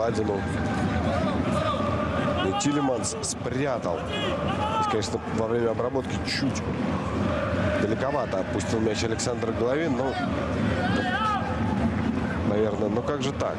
Ладину. Но Тилеманс спрятал. Здесь, конечно, во время обработки чуть далековато отпустил мяч Александр Головин. Но, наверное, ну как же так?